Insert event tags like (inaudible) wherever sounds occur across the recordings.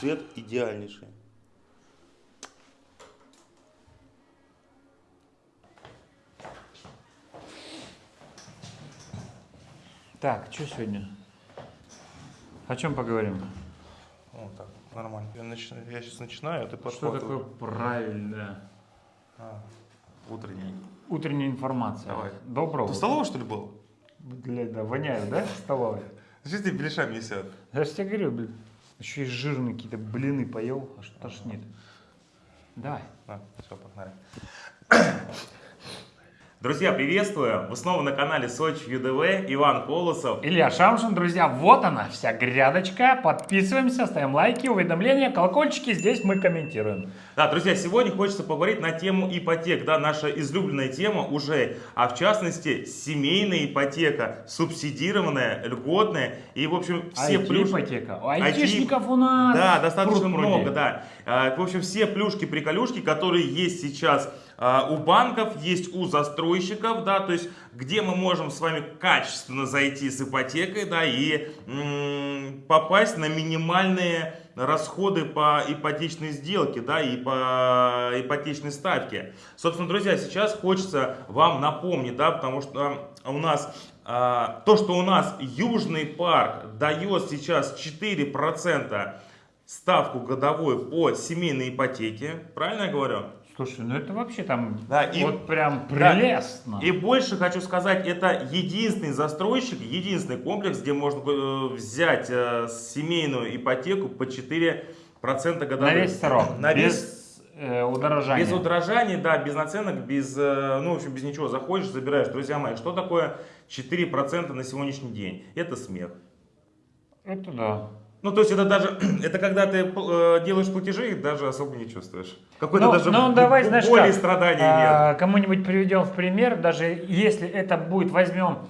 Свет идеальнейший. Так, что сегодня? О чем поговорим? Вот так, нормально. Я, нач- я сейчас начинаю, а ты Что подхватывай. такое правильная А, утренний. утренняя информация? Давай. Доброго. Ты столовой, что ли, был? Блядь, да, воняет, да, столовая? Зачем ты беляшами висят? Я же тебе говорю, блин, еще и жирные какие-то блины поел, аж тошнит. Давай. А, все, погнали. Друзья, приветствую! Вы снова на канале Сочи ЮДВ, Иван Колосов. Илья Шамшин, друзья, вот она, вся грядочка. Подписываемся, ставим лайки, уведомления, колокольчики. Здесь мы комментируем. Да, друзья, сегодня хочется поговорить на тему ипотек, да, наша излюбленная тема уже, а в частности семейная ипотека, субсидированная, льготная и, в общем, все плюшки. ипотека. Айтишников у нас. Да, достаточно много, да. А, В общем, все плюшки-приколюшки, которые есть сейчас у банков, есть у застройщиков, да, то есть где мы можем с вами качественно зайти с ипотекой, да, и попасть на минимальные расходы по ипотечной сделке, да, и по ипотечной ставке. Собственно, друзья, сейчас хочется вам напомнить, да, потому что у нас а, то, что у нас Южный парк дает сейчас 4% ставку годовую по семейной ипотеке, правильно я говорю? Слушай, ну это вообще там Да, и- вот прям Да. прелестно. И больше хочу сказать, это единственный застройщик, единственный комплекс, где можно э, взять э, семейную ипотеку по 4% годовых. На весь срок. На весь без э, удорожания. Без удорожаний, да, без наценок, без, э, ну, в общем, без ничего. Заходишь, забираешь. Друзья мои, что такое 4% на сегодняшний день? Это смех. Это да. Ну, то есть это даже, (clears throat) это когда ты э, делаешь платежи, даже особо не чувствуешь. Какой-то Ну, даже ну, давай, знаешь боли как, страданий нет. а, Кому-нибудь приведем в пример, даже если это будет, возьмем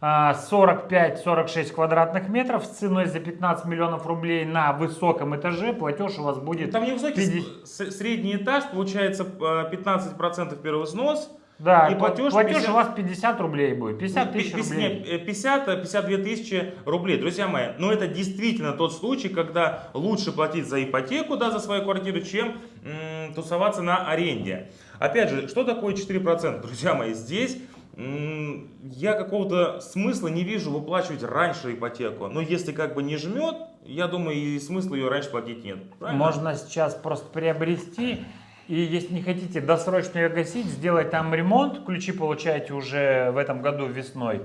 а, 45-46 квадратных метров с ценой за 15 миллионов рублей на высоком этаже, платеж у вас будет... Там невысокий 50. с- с- средний этаж, получается э, 15% первый взнос. Да, и пла- платеж платеж, 50 у вас 50 рублей будет, 50 тысяч рублей. не, э, 50, 52 тысячи рублей. Друзья мои, но это действительно тот случай, когда лучше платить за ипотеку, да, за свою квартиру, чем м, тусоваться на аренде. Опять же, что такое 4%? Друзья мои, здесь м, я какого-то смысла не вижу выплачивать раньше ипотеку. Но если как бы не жмет, я думаю, и смысла ее раньше платить нет. Правильно? Можно сейчас просто приобрести, и если не хотите досрочно ее гасить, сделать там ремонт, ключи получаете уже в этом году весной,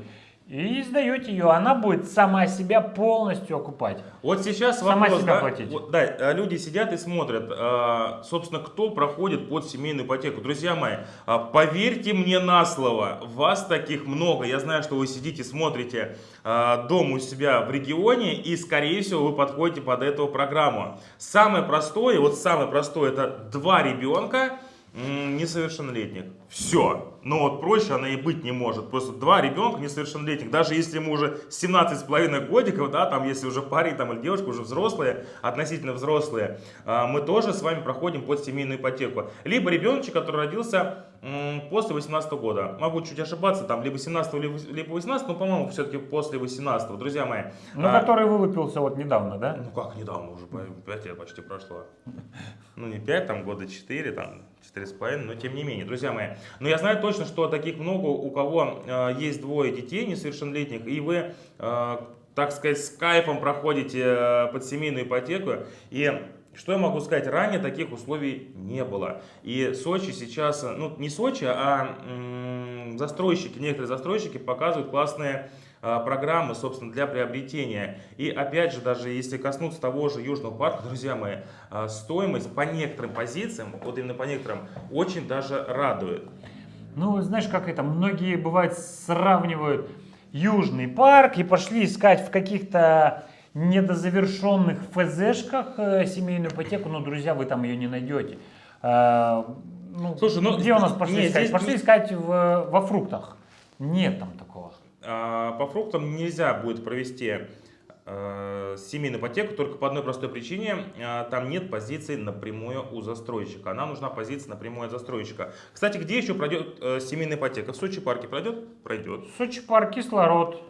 и сдаете ее, она будет сама себя полностью окупать. Вот сейчас Сама вопрос, себя да, платить. вот, да, э, люди сидят и смотрят, э, собственно, кто проходит под семейную ипотеку. Друзья мои, э, поверьте мне на слово, вас таких много. Я знаю, что вы сидите, смотрите э, дом у себя в регионе, и, скорее всего, вы подходите под эту программу. Самое простое, вот самое простое, это два ребенка, несовершеннолетних. Все. Ну вот проще она и быть не может. Просто два ребенка несовершеннолетних. Даже если ему уже 17,5 годиков, да, там если уже парень там, или девушка уже взрослые, относительно взрослые, а, мы тоже с вами проходим под семейную ипотеку. Либо ребеночек, который родился после 18 года. Могу чуть ошибаться, там либо 17 либо либо 18, но по-моему все-таки после 18 друзья мои. Ну, а, который вылупился вот недавно, да? ну как недавно, уже 5 лет почти прошло. Ну не 5, там года 4, там 4,5, но тем не менее, друзья мои. Но я знаю точно, что таких много, у кого э, есть двое детей несовершеннолетних, и вы, э, так сказать, с кайфом проходите э, под семейную ипотеку. И что я могу сказать, ранее таких условий не было. И Сочи сейчас, ну не Сочи, а застройщики, некоторые застройщики показывают классные программы, собственно, для приобретения. И опять же, даже если коснуться того же Южного парка, друзья мои, а, стоимость по некоторым позициям, вот именно по некоторым, очень даже радует. Ну, знаешь, как это, многие, бывает, сравнивают Южный парк и пошли искать в каких-то недозавершенных ФЗшках э, семейную ипотеку, но, друзья, вы там ее не найдете. Ну, Слушай, ну, где у нас пошли не, искать? здесь- Пошли искать в- во фруктах. Нет там такого. А, По фруктам нельзя будет провести э, семейную ипотеку только по одной простой причине. А, Там нет позиции напрямую у застройщика. Нам нужна позиция напрямую от застройщика. Кстати, где еще пройдет э, семейная ипотека? В Сочи парке пройдет? Пройдет. Сочи парк, кислород.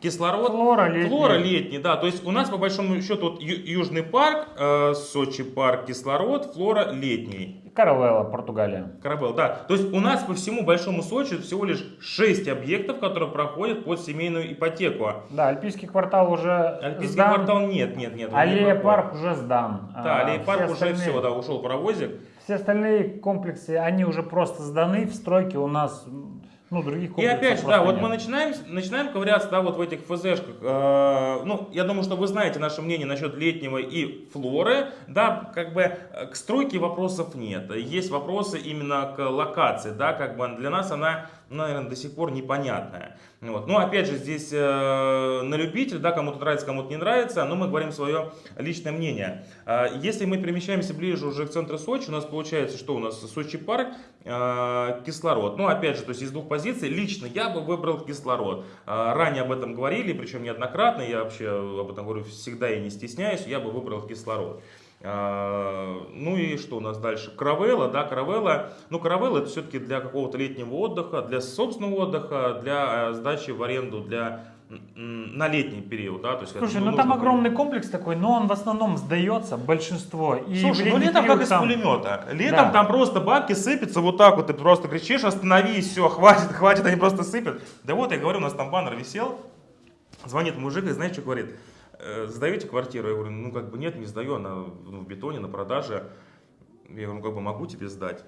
Кислород. Флора летняя. Флора летний, да. То есть у нас по большому счету вот, Южный парк, э, Сочи парк, кислород, флора летний. Каравелла, Португалия. Карабел, да. То есть у нас по всему большому Сочи всего лишь 6 объектов, которые проходят под семейную ипотеку. Да, Альпийский квартал уже Альпийский сдан. квартал нет, нет, нет. Аллея парк уже сдан. Да, А, аллея парк все уже остальные- все, да, ушел паровозик. Все остальные комплексы, они уже просто сданы в стройке у нас, ну, других И опять же, да, вот нет. мы начинаем, начинаем ковыряться, да, вот в этих ФЗшках. Э, ну, я думаю, что вы знаете наше мнение насчет летнего и флоры. Да, как бы э, к стройке вопросов нет. Есть вопросы именно к локации, да, как бы для нас она, наверное, до сих пор непонятная. Вот. Ну, опять же, здесь э, на любитель, да, кому-то нравится, кому-то не нравится, но мы говорим свое личное мнение. Э, если мы перемещаемся ближе уже к центру Сочи, у нас получается, что у нас Сочи парк, э, кислород. Ну, опять же, то есть из двух позиций, лично я бы выбрал кислород. Э, ранее об этом говорили, причем неоднократно, я вообще об этом говорю всегда и не стесняюсь, я бы выбрал кислород. Э, Ну и что у нас дальше? Каравелла, да, каравелла. Ну, каравелла это все-таки для какого-то летнего отдыха, для собственного отдыха, для э, сдачи в аренду, для на летний период, да, то есть. Слушай, ну там огромный комплекс такой, но он в основном сдается, большинство. И Слушай, ну летом как из там- пулемета. Летом Да. там просто бабки сыпятся вот так вот, ты просто кричишь, остановись, все, хватит, хватит, они просто сыпят. Да вот, я говорю, у нас там баннер висел, звонит мужик и знаешь, что говорит? «Э, Сдаете квартиру? Я говорю, ну как бы нет, не сдаю, она ну, в бетоне, на продаже. Я говорю, ну как бы могу тебе сдать?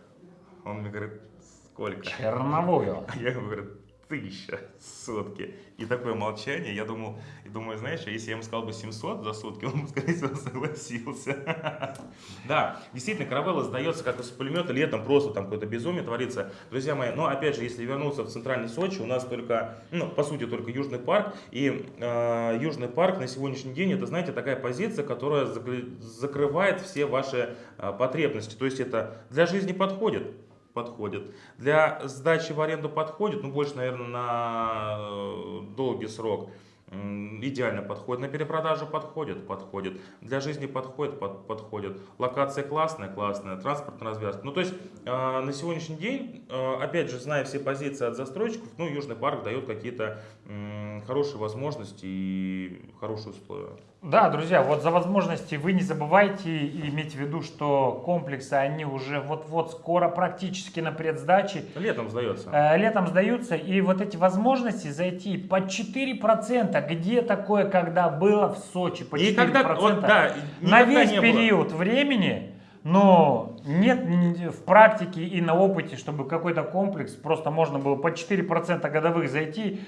Он мне говорит, сколько? Черновую. (laughs) Я говорю, тысяча сутки. И такое молчание, я думал, и думаю, знаешь, а если я ему сказал бы 700 за сутки, он бы, скорее всего, согласился. (laughs) Да, действительно, каравелла сдается как из пулемета, летом просто там какое-то безумие творится. Друзья мои, но опять же, если вернуться в центральный Сочи, у нас только, ну, по сути, только Южный парк. И э, Южный парк на сегодняшний день, это, знаете, такая позиция, которая закры- закрывает все ваши э, потребности. То есть это для жизни подходит подходит. Для сдачи в аренду подходит, ну больше, наверное, на э, долгий срок. Идеально подходит. На перепродажу подходит, подходит. Для жизни подходит, под- подходит. Локация классная, классная. Транспортная развязка. Ну, то есть, э, на сегодняшний день, э, опять же, зная все позиции от застройщиков, ну, Южный парк дает какие-то м, хорошие возможности и хорошие условия. Да, друзья, вот за возможности вы не забывайте и имейте в виду, что комплексы, они уже вот-вот скоро практически на предсдаче. Летом сдается. Э, Летом сдаются, и вот эти возможности зайти по 4%, где такое, когда было в Сочи по 4%, Никогда, вот, да, на весь не было. период времени, но нет в практике и на опыте, чтобы какой-то комплекс просто можно было по 4% годовых зайти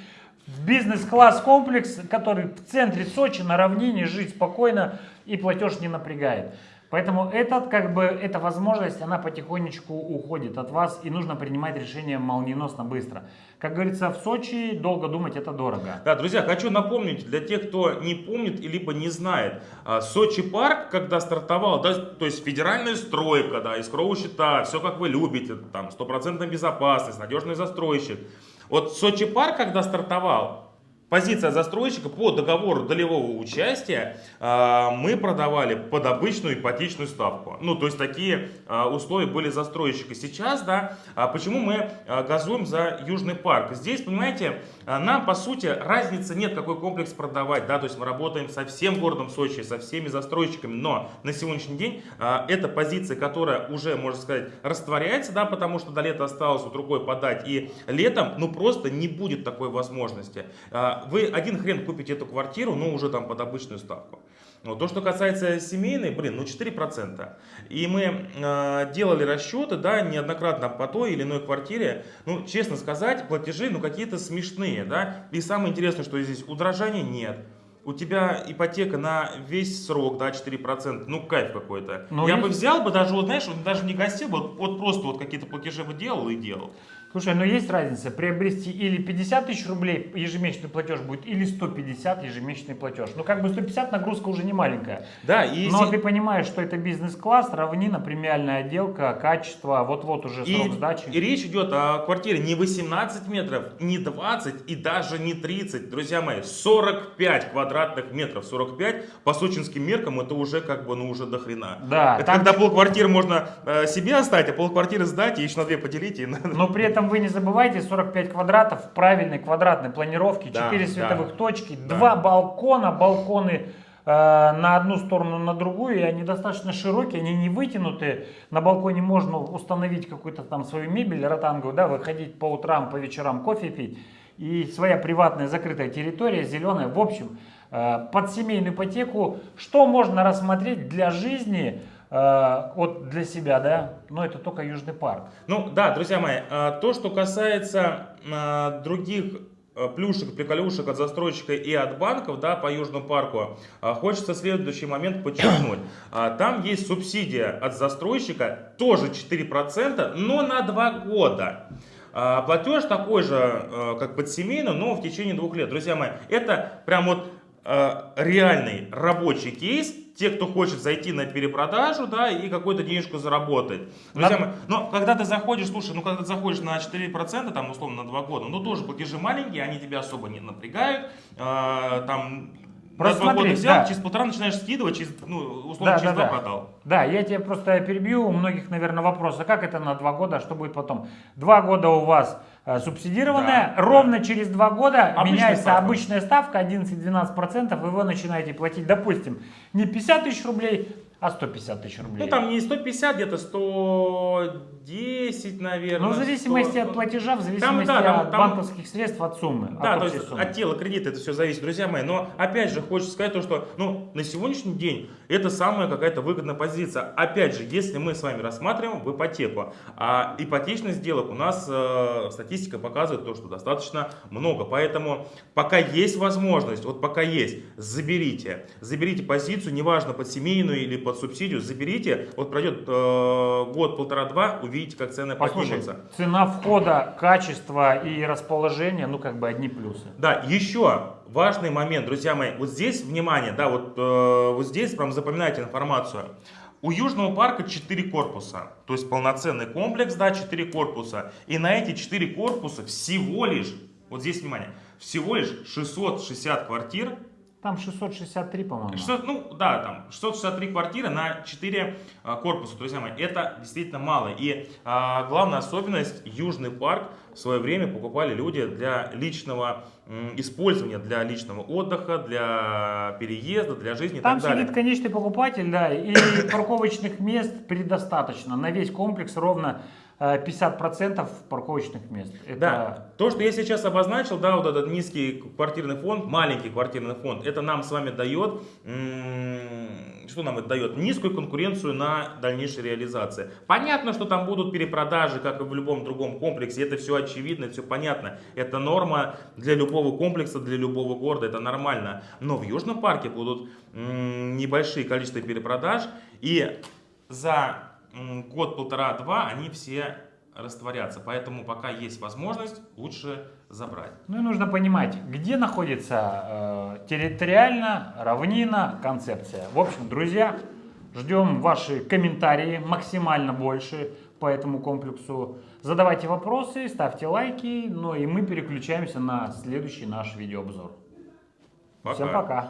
бизнес-класс комплекс, который в центре Сочи на равнине жить спокойно и платеж не напрягает. Поэтому этот, как бы, эта возможность, она потихонечку уходит от вас, и нужно принимать решение молниеносно быстро. Как говорится, в Сочи долго думать это дорого. Да, друзья, хочу напомнить для тех, кто не помнит либо не знает. а, Сочи парк, когда стартовал, да, то есть федеральная стройка, да, искровые счета, все как вы любите, там, стопроцентная безопасность, надежный застройщик. Вот Сочи парк, когда стартовал, позиция застройщика по договору долевого участия а, мы продавали под обычную ипотечную ставку. Ну, то есть такие а, условия были застройщика. Сейчас, да, а почему мы газуем за Южный парк? Здесь, понимаете, нам, по сути, разницы нет, какой комплекс продавать, да, то есть мы работаем со всем городом Сочи, со всеми застройщиками, но на сегодняшний день это позиция, которая уже, можно сказать, растворяется, да, потому что до лета осталось вот рукой подать, и летом, ну, просто не будет такой возможности. Вы один хрен купите эту квартиру, ну, уже там под обычную ставку. Вот. То, что касается семейной, блин, ну 4%. И мы э, делали расчеты, да, неоднократно по той или иной квартире. Ну, честно сказать, платежи, ну, какие-то смешные, да. И самое интересное, что здесь удорожания нет. У тебя ипотека на весь срок, да, 4%, ну кайф какой-то. Ну, Я есть- бы взял бы даже, вот знаешь, вот даже не гостил бы, вот, вот просто вот какие-то платежи бы делал и делал. Слушай, но есть разница, приобрести или 50 тысяч рублей ежемесячный платеж будет, или 150 ежемесячный платеж. Ну, как бы 150 нагрузка уже не маленькая. Да, и Но ты понимаешь, что это бизнес-класс, равнина, премиальная отделка, качество, вот-вот уже И, срок сдачи. и речь идет о квартире не 18 метров, не 20 и даже не 30, друзья мои, 45 квадратных метров. 45 по сочинским меркам это уже как бы, ну уже до хрена. Да, это там- когда полквартиры можно э, себе оставить, а полквартиры сдать и еще на две поделить. И... (laughs) Но при этом вы не забывайте 45 квадратов в правильной квадратной планировке, Да, 4 да. световых точки, Да. два балкона, балконы э, на одну сторону, на другую, и они достаточно широкие, они не вытянуты. На балконе можно установить какую-то там свою мебель ротанговую, да, выходить по утрам, по вечерам кофе пить. И своя приватная закрытая территория, зеленая. В общем, под семейную ипотеку, что можно рассмотреть для жизни, э, вот для себя, да, но это только Южный парк. Ну да, друзья мои, а, то, что касается других плюшек, приколюшек от застройщика и от банков, да, по Южному парку, хочется следующий момент подчеркнуть. (coughs) А, Там есть субсидия от застройщика, тоже 4%, но на 2 года. А, Платеж такой же, как под семейную, но в течение двух лет. Друзья мои, это прям вот реальный рабочий кейс. Те, кто хочет зайти на перепродажу, да, и какую-то денежку заработать. Друзья мои, но когда ты заходишь, слушай, ну когда ты заходишь на 4%, там условно на 2 года, ну тоже платежи маленькие, они тебя особо не напрягают, а, там Просто на 2 года смотри, взял, да. через полтора начинаешь скидывать, через, ну, условно Да, через да, 2 да. продал. Да, я тебе просто перебью, у многих, наверное, вопрос, а как это на два года, а что будет потом? Два года у вас э, субсидированная, Да, ровно через два года Обычная меняется ставка. обычная ставка 11-12%, и вы начинаете платить, допустим, не 50 тысяч рублей, а 150 тысяч рублей. Ну там не 150, где-то 110, наверное. Ну, в зависимости 100. от платежа, в зависимости да, там- от там- банковских средств, от суммы. Да, от то есть суммы. от тела кредита это все зависит, друзья мои. Но опять же хочется сказать то, что ну, на сегодняшний день это самая какая-то выгодная позиция. Опять же, если мы с вами рассматриваем в ипотеку, а ипотечных сделок у нас э, статистика показывает то, что достаточно много. Поэтому пока есть возможность, вот пока есть, заберите. Заберите позицию, неважно под семейную или под субсидию, заберите. Вот пройдет э, год, полтора-два, увидите, как цены Послушай, поднимутся. цена входа, качество и расположение, ну как бы одни плюсы. Да, еще важный момент, друзья мои. Вот здесь, внимание, да, вот, э, вот здесь прям запоминайте информацию. У Южного парка 4 корпуса, то есть полноценный комплекс, да, 4 корпуса. И на эти 4 корпуса всего лишь, вот здесь внимание, всего лишь 660 квартир. Там 663, по-моему. 600, ну да, там 663 квартиры на 4 а, корпуса, друзья мои. Это действительно мало. И а, главная особенность, Южный парк в свое время покупали люди для личного м, использования, для личного отдыха, для переезда, для жизни и Там так далее. сидит конечный покупатель, да, и парковочных мест предостаточно. На весь комплекс ровно 50% парковочных мест. Это Да, то, что я сейчас обозначил, да, вот этот низкий квартирный фонд, маленький квартирный фонд, это нам с вами дает, что нам это дает? Низкую конкуренцию на дальнейшей реализации. Понятно, что там будут перепродажи, как и в любом другом комплексе, это все очевидно, все понятно. Это норма для любого комплекса, для любого города, это нормально. Но в Южном парке будут небольшие количества перепродаж, и за год, полтора-два они все растворятся. Поэтому пока есть возможность, лучше забрать. Ну и нужно понимать, где находится э, территориально, равнина, концепция. В общем, друзья, ждем ваши комментарии максимально больше по этому комплексу. Задавайте вопросы, ставьте лайки, ну и мы переключаемся на следующий наш видеообзор. Пока. Всем пока!